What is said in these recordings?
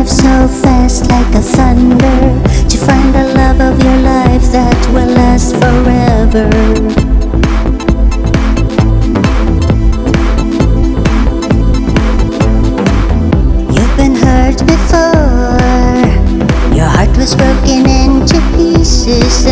life so fast like a thunder To find the love of your life that will last forever. You've been hurt before. Your heart was broken into pieces.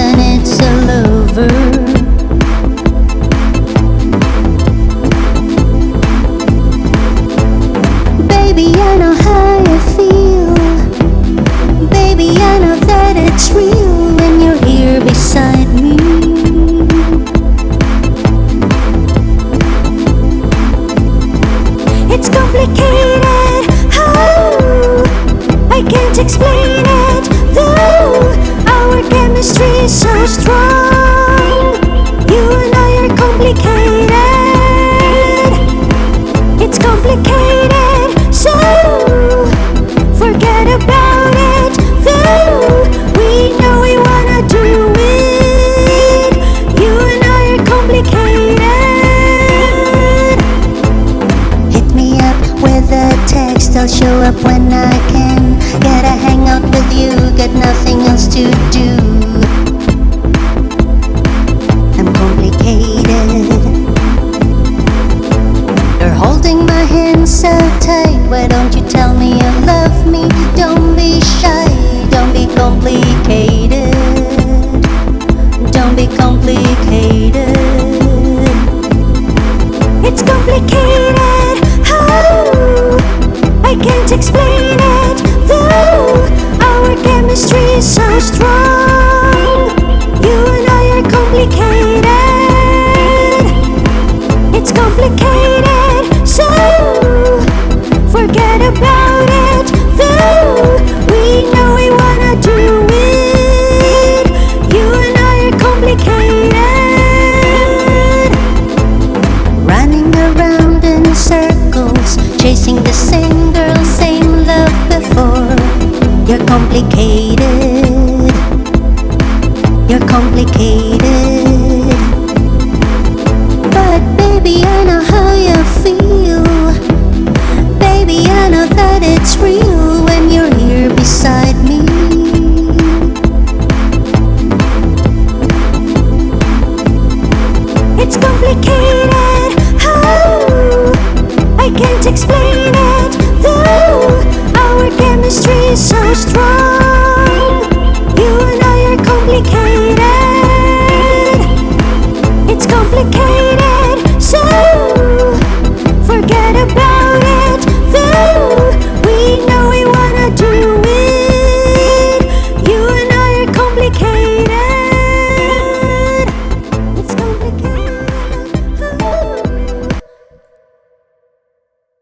It's complicated. Oh, I can't explain it. Though I'll show up when I can. Gotta hang out with you, got nothing else to do. I'm complicated. You're holding my hand so tight. Why don't you can't explain it. Though our chemistry is so strong, you and I are complicated. It's complicated, so forget about it. Though we know we wanna do it, you and I are complicated. Running around in circles, chasing the same. You're complicated. You're complicated. But baby, I know how you feel. Baby, I know that it's real when you're here beside me. It's complicated.